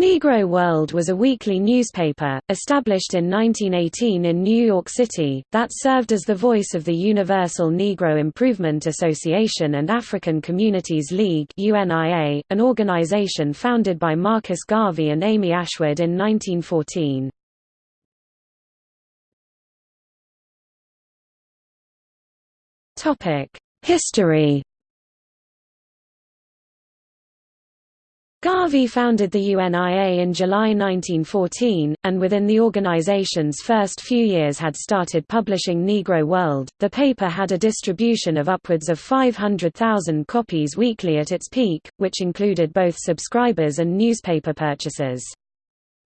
Negro World was a weekly newspaper, established in 1918 in New York City, that served as the voice of the Universal Negro Improvement Association and African Communities League UNIA, an organization founded by Marcus Garvey and Amy Ashwood in 1914. History Garvey founded the UNIA in July 1914, and within the organization's first few years had started publishing Negro World. The paper had a distribution of upwards of 500,000 copies weekly at its peak, which included both subscribers and newspaper purchasers.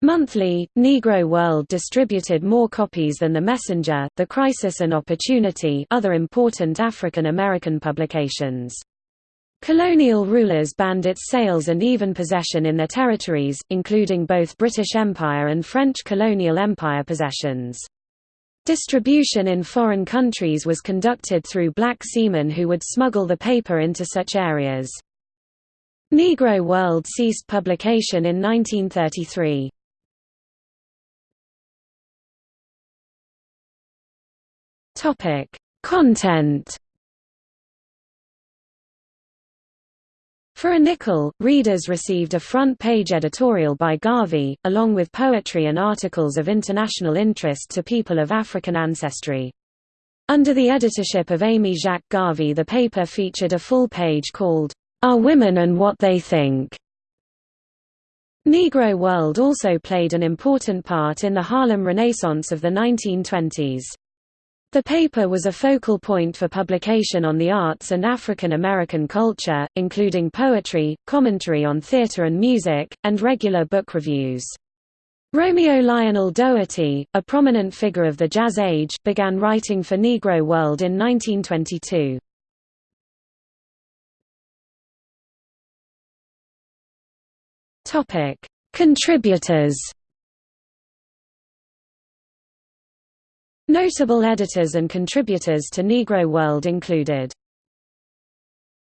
Monthly, Negro World distributed more copies than The Messenger, The Crisis and Opportunity other important African American publications. Colonial rulers banned its sales and even possession in their territories, including both British Empire and French colonial empire possessions. Distribution in foreign countries was conducted through black seamen who would smuggle the paper into such areas. Negro World ceased publication in 1933. Content For a nickel, readers received a front-page editorial by Garvey, along with poetry and articles of international interest to people of African ancestry. Under the editorship of Amy Jacques Garvey the paper featured a full page called, Our Women and What They Think. Negro World also played an important part in the Harlem Renaissance of the 1920s. The paper was a focal point for publication on the arts and African American culture, including poetry, commentary on theater and music, and regular book reviews. Romeo Lionel Dougherty, a prominent figure of the Jazz Age, began writing for Negro World in 1922. Contributors Notable editors and contributors to Negro World included